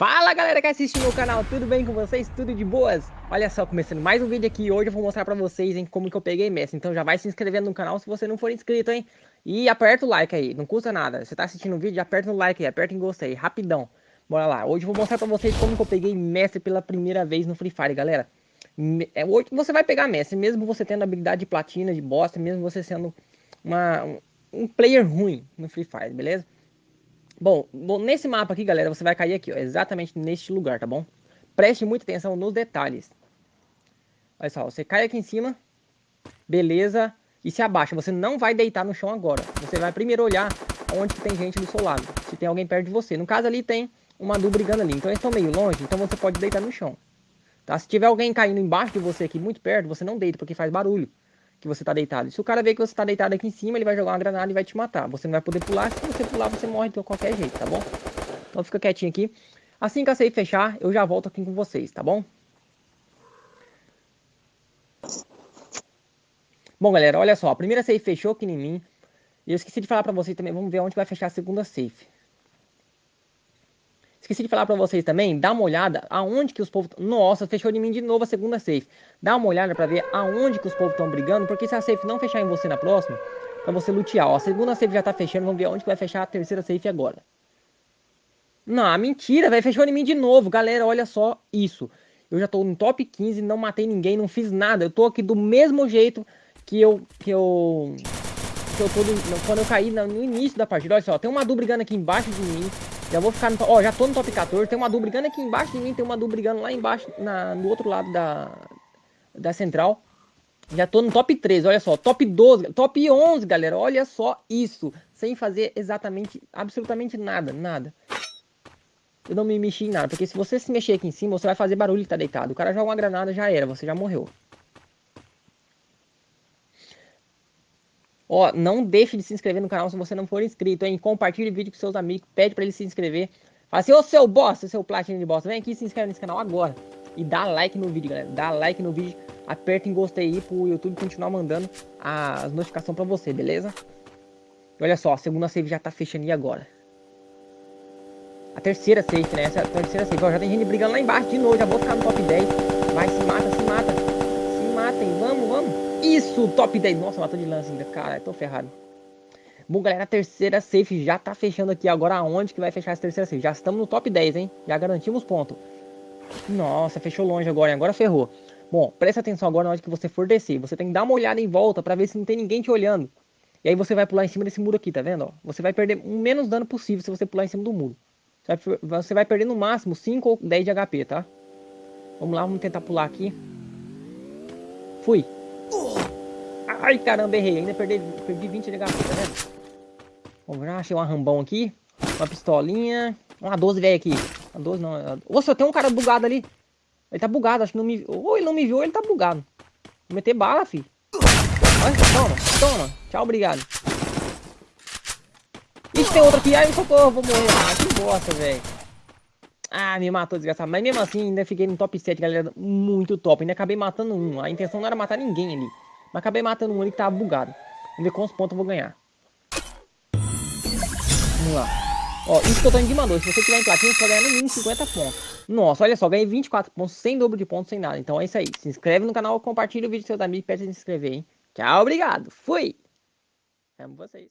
Fala galera que assiste meu canal, tudo bem com vocês? Tudo de boas? Olha só, começando mais um vídeo aqui hoje eu vou mostrar pra vocês hein, como que eu peguei Messi Então já vai se inscrevendo no canal se você não for inscrito, hein? E aperta o like aí, não custa nada Você tá assistindo o vídeo, aperta no like aí, aperta em gostei, rapidão Bora lá, hoje eu vou mostrar pra vocês como que eu peguei Messi pela primeira vez no Free Fire, galera é, Hoje você vai pegar Messi, mesmo você tendo habilidade de platina, de bosta Mesmo você sendo uma, um player ruim no Free Fire, beleza? Bom, nesse mapa aqui, galera, você vai cair aqui, ó, exatamente neste lugar, tá bom? Preste muita atenção nos detalhes. Olha só, você cai aqui em cima, beleza, e se abaixa. Você não vai deitar no chão agora. Você vai primeiro olhar onde tem gente do seu lado, se tem alguém perto de você. No caso ali tem uma Du brigando ali, então eles estão meio longe, então você pode deitar no chão. Tá? Se tiver alguém caindo embaixo de você aqui, muito perto, você não deita, porque faz barulho que você tá deitado. Se o cara ver que você tá deitado aqui em cima, ele vai jogar uma granada e vai te matar. Você não vai poder pular, se você pular, você morre de qualquer jeito, tá bom? Então fica quietinho aqui. Assim que a safe fechar, eu já volto aqui com vocês, tá bom? Bom, galera, olha só. A primeira safe fechou aqui em mim. E eu esqueci de falar pra vocês também. Vamos ver onde vai fechar a segunda safe. Esqueci de falar pra vocês também, dá uma olhada aonde que os povos... Nossa, fechou de mim de novo a segunda safe. Dá uma olhada pra ver aonde que os povos estão brigando, porque se a safe não fechar em você na próxima, pra você lutear. Ó, a segunda safe já tá fechando, vamos ver aonde que vai fechar a terceira safe agora. Não, mentira, velho, fechou em mim de novo. Galera, olha só isso. Eu já tô no top 15, não matei ninguém, não fiz nada. Eu tô aqui do mesmo jeito que eu... Que eu... Que eu tô do, quando eu caí no início da partida. Olha só, tem uma Du brigando aqui embaixo de mim. Já vou ficar no... Ó, já tô no top 14. Tem uma Du brigando aqui embaixo de mim. Tem uma Du brigando lá embaixo, na, no outro lado da, da central. Já tô no top 13, olha só. Top 12, top 11, galera. Olha só isso. Sem fazer exatamente, absolutamente nada, nada. Eu não me mexi em nada. Porque se você se mexer aqui em cima, você vai fazer barulho e tá deitado. O cara joga uma granada, já era. Você já morreu. Ó, não deixe de se inscrever no canal se você não for inscrito, hein? Compartilhe o vídeo com seus amigos, pede para eles se inscrever. Fala assim, ô seu bosta, seu platina de bosta, vem aqui e se inscreve nesse canal agora. E dá like no vídeo, galera. Dá like no vídeo, aperta em gostei aí pro YouTube continuar mandando as notificações para você, beleza? E olha só, a segunda save já tá fechando aí agora. A terceira save, né? Essa é a terceira save. Ó, já tem gente brigando lá embaixo de novo, já vou ficar no top 10. Vai, se mata, Isso, top 10. Nossa, matou de lance ainda. Cara, tô ferrado. Bom, galera, a terceira safe já tá fechando aqui. Agora aonde que vai fechar essa terceira safe? Já estamos no top 10, hein? Já garantimos ponto. Nossa, fechou longe agora, hein? Agora ferrou. Bom, presta atenção agora na hora que você for descer. Você tem que dar uma olhada em volta pra ver se não tem ninguém te olhando. E aí você vai pular em cima desse muro aqui, tá vendo? Ó, você vai perder o menos dano possível se você pular em cima do muro. Você vai perder no máximo 5 ou 10 de HP, tá? Vamos lá, vamos tentar pular aqui. Fui. Ai, caramba, errei. Ainda perdi, perdi 20 de HP, tá vendo? Vamos lá, achei um rambão aqui. Uma pistolinha. Uma 12 velho aqui. Uma 12 não. Nossa, tem um cara bugado ali. Ele tá bugado, acho que não me. Ou ele não me viu ou ele tá bugado. Vou meter bala, fi. Toma, toma. Tchau, obrigado. Ixi, tem outro aqui. Ai, socorro, vou morrer. Ah, que bosta, velho. Ah, me matou, desgraçado. Mas mesmo assim, ainda fiquei no top 7, galera. Muito top. Ainda acabei matando um. A intenção não era matar ninguém ali. Mas acabei matando um ali que tava bugado. Vamos ver quantos pontos eu vou ganhar. Vamos lá. Ó, isso que eu tô de mandou. Se você tiver em platina, você vai ganhar no mínimo 50 pontos. Nossa, olha só, ganhei 24 pontos sem dobro de pontos, sem nada. Então é isso aí. Se inscreve no canal, compartilha o vídeo com seus amigos e pede se inscrever, hein? Tchau, obrigado. Fui! Amo vocês.